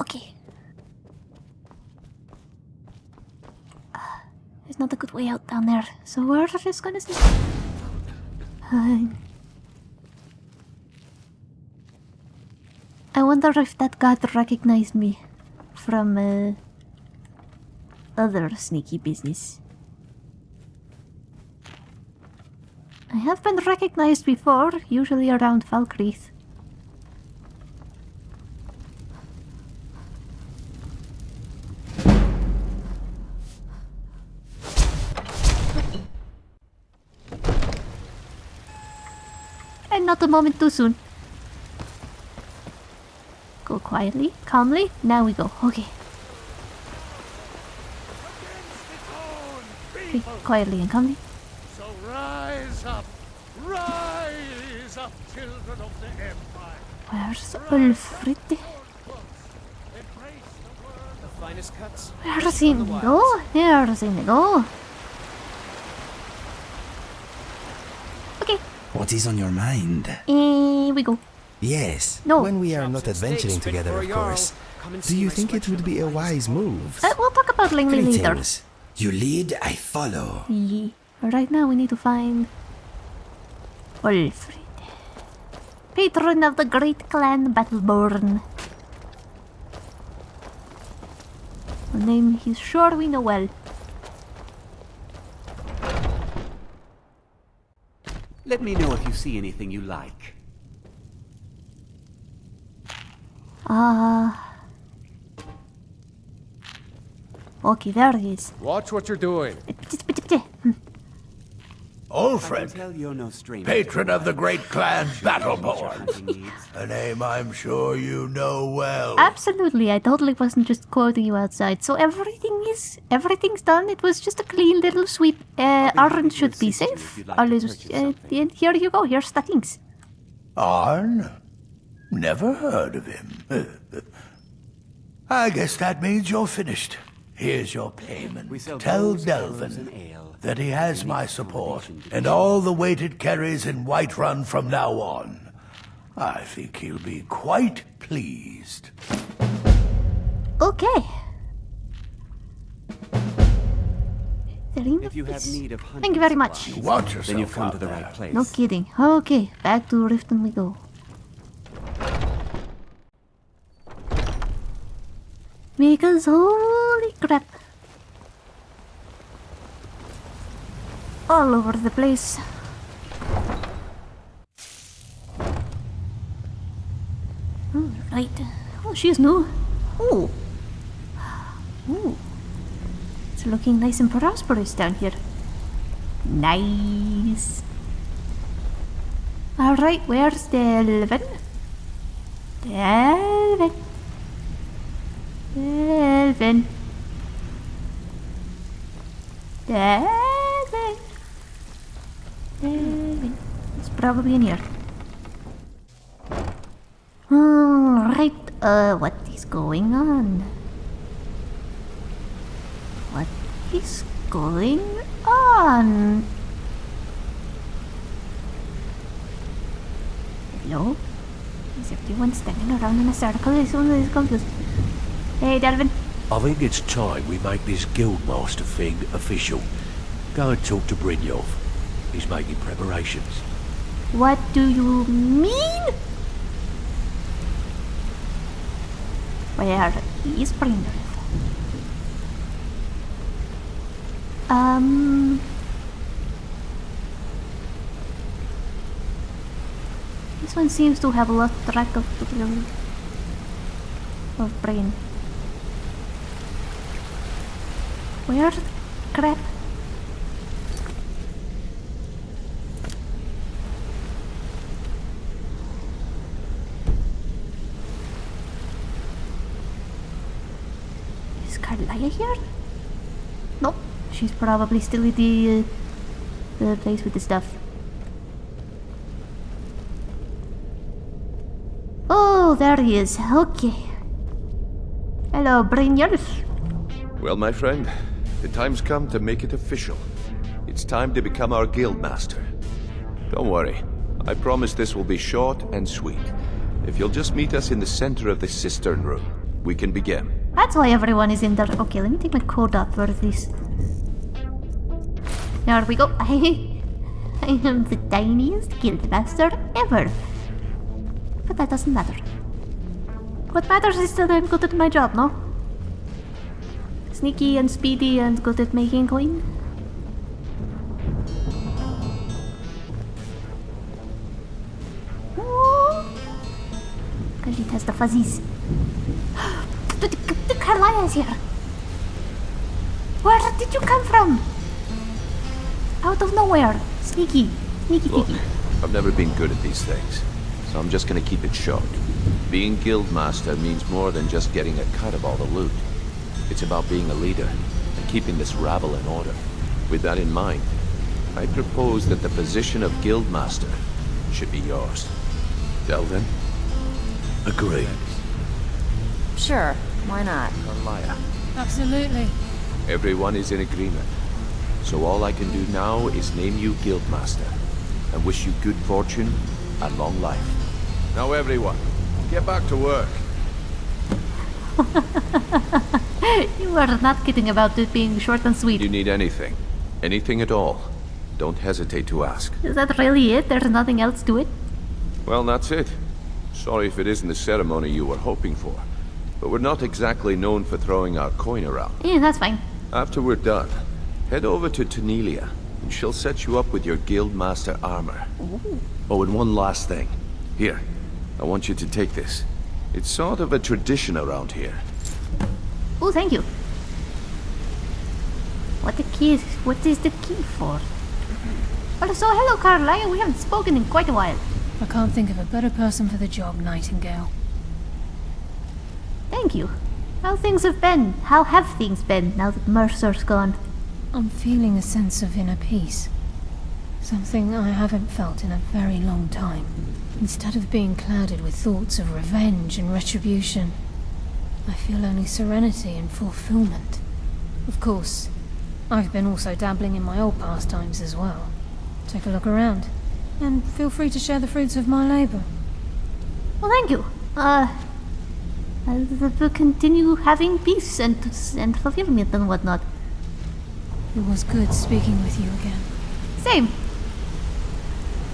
Okay. There's not a good way out down there, so we're just gonna. Uh, wonder if that god recognized me from uh, other sneaky business. I have been recognized before, usually around Falkreath. And not a moment too soon. Go quietly, calmly. Now we go. Okay. Okay, quietly and calmly. So rise up, rise up, children of the Empire. Where's Olfrid? The. Where's he go? Where's he go? Okay, What is on your mind? here we go. Yes. No. When we are not adventuring together, of course. Do you think it would be a wise move? Uh, we'll talk about Langley later. Greetings. You lead, I follow. Yeah. Right now we need to find Olfrid. Patron of the great clan Battleborn. A name he's sure we know well. Let me know if you see anything you like. Ah. okay, there he is. Watch what you're doing. Olfrid, Tell no patron of the great clan Battleborn. hunting. A name I'm sure you know well. Absolutely, I totally wasn't just quoting you outside. So everything is everything's done. It was just a clean little sweep. Uh, Arn should be safe. All is, uh, and here you go. Here's the things. Arn? Never heard of him. I guess that means you're finished. Here's your payment. We sell Tell bowls, arrows, and Delvin that he has my support and all the weight it carries in Whiterun from now on. I think he'll be quite pleased. Okay. Serena, If you have need of hunting Thank you very much. supplies, Watch then you've come to the right place. No kidding. Okay, back to Riften we go. Because holy crap. All over the place. Oh, right. Oh, she's new. Oh. Ooh. It's looking nice and prosperous down here. Nice. Alright, where's Delvin? Delvin. Delvin. Delvin. Delvin. It's probably in here. Alright, uh, what is going on? What is going on? Hello? Is everyone standing around in a circle? This one is confused. Hey, Delvin. I think it's time we make this Guildmaster thing official. Go and talk to Brynjolf. He's making preparations. What do you mean? Where is Brynjolf? Um... This one seems to have lost track of of brain. Where crap? Is Karliah here? Nope. She's probably still at the, uh, the place with the stuff. Oh, there he is. Okay. Hello, Brynjolf. Well, my friend, the time's come to make it official. It's time to become our guildmaster. Don't worry. I promise this will be short and sweet. If you'll just meet us in the center of the cistern room, we can begin. That's why everyone is in there. Okay, let me take my code up for this. There we go. I, I am the tiniest guildmaster ever. But that doesn't matter. What matters is that I'm good at my job, no? Sneaky and speedy and good at making coin. Because it has the fuzzies. the, the, the Karliah is here. Where did you come from? Out of nowhere. Sneaky. Sneaky, Look, sneaky. I've never been good at these things, so I'm just gonna keep it short. Being guildmaster means more than just getting a cut of all the loot. It's about being a leader and keeping this rabble in order. With that in mind, I propose that the position of guildmaster should be yours. Delvin? Agreed. Sure, why not? Karliah. Absolutely. Everyone is in agreement. So all I can do now is name you guildmaster and wish you good fortune and long life. Now everyone, get back to work. you are not kidding about it being short and sweet. Do you need anything, anything at all, don't hesitate to ask. Is that really it? There's nothing else to it? Well, that's it. Sorry if it isn't the ceremony you were hoping for, but we're not exactly known for throwing our coin around. Yeah, that's fine. After we're done, head over to Tonilia, and she'll set you up with your guildmaster armor. Oh, and one last thing. Here, I want you to take this. It's sort of a tradition around here. Oh, thank you. What the key is, what is the key for? Also, hello Karliah, we haven't spoken in quite a while. I can't think of a better person for the job, Nightingale. Thank you. How things have been? How have things been now that Mercer's gone? I'm feeling a sense of inner peace. Something I haven't felt in a very long time. Instead of being clouded with thoughts of revenge and retribution, I feel only serenity and fulfillment. Of course, I've been also dabbling in my old pastimes as well. Take a look around, and feel free to share the fruits of my labor. Well, thank you. Uh, I will continue having peace and, and fulfillment and whatnot. It was good speaking with you again. Same.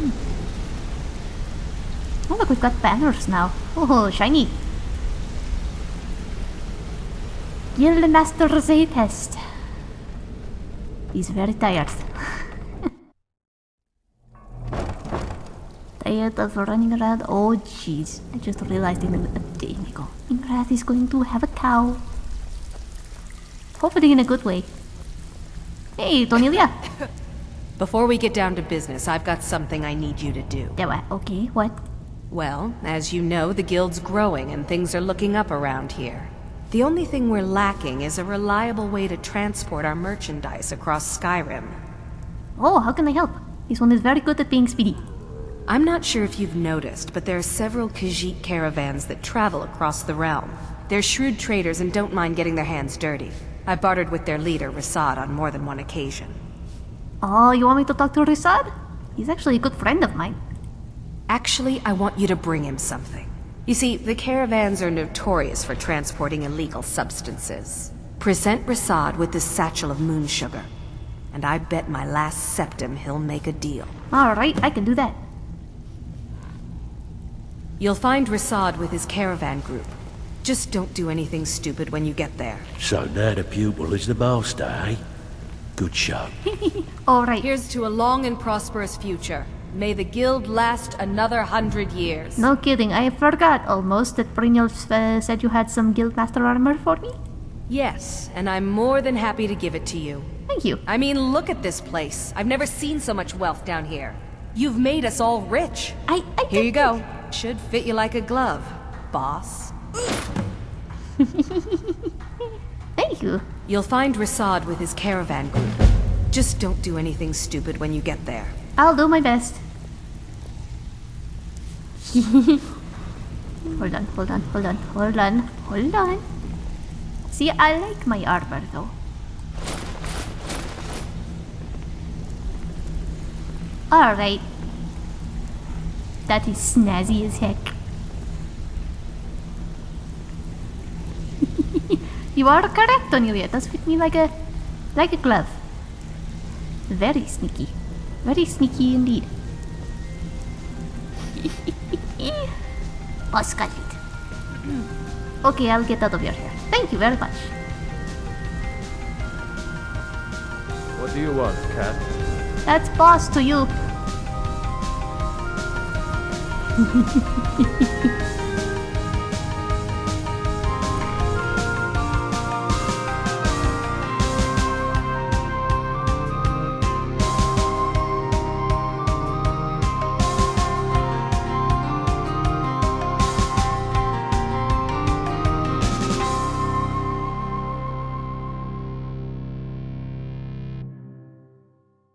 Hmm. Oh, look, we've got banners now. Oh, shiny. Guildmaster Zaytest. He's very tired. tired of running around. Oh, jeez. I just realized in a, day ago. Ingrath is going to have a cow. Hopefully in a good way. Hey, Tonilia. Before we get down to business, I've got something I need you to do. Yeah, what? Okay, what? Well, as you know, the guild's growing and things are looking up around here. The only thing we're lacking is a reliable way to transport our merchandise across Skyrim. Oh, how can I help? This one is very good at being speedy. I'm not sure if you've noticed, but there are several Khajiit caravans that travel across the realm. They're shrewd traders and don't mind getting their hands dirty. I bartered with their leader, Ri'saad, on more than one occasion. Oh, you want me to talk to Ri'saad? He's actually a good friend of mine. Actually, I want you to bring him something. You see, the caravans are notorious for transporting illegal substances. Present Ri'saad with this satchel of moon sugar. And I bet my last septim he'll make a deal. Alright, I can do that. You'll find Ri'saad with his caravan group. Just don't do anything stupid when you get there. So now the pupil is the master, eh? Good shot. Alright. Here's to a long and prosperous future. May the guild last another hundred years. No kidding, I forgot almost that Brynjolf uh, said you had some Guildmaster armor for me. Yes, and I'm more than happy to give it to you. Thank you. I mean, look at this place. I've never seen so much wealth down here. You've made us all rich. I, I Here you go. Should fit you like a glove, boss. Thank you. You'll find Ri'saad with his caravan group. Just don't do anything stupid when you get there. I'll do my best. hold on, hold on, hold on, hold on, hold on. See, I like my armor though. Alright. That is snazzy as heck. you are correct, Onelia. It does fit me like a like a glove. Very sneaky. Very sneaky indeed. Boss got. Okay, I'll get out of your hair. Thank you very much. What do you want, cat? That's boss to you.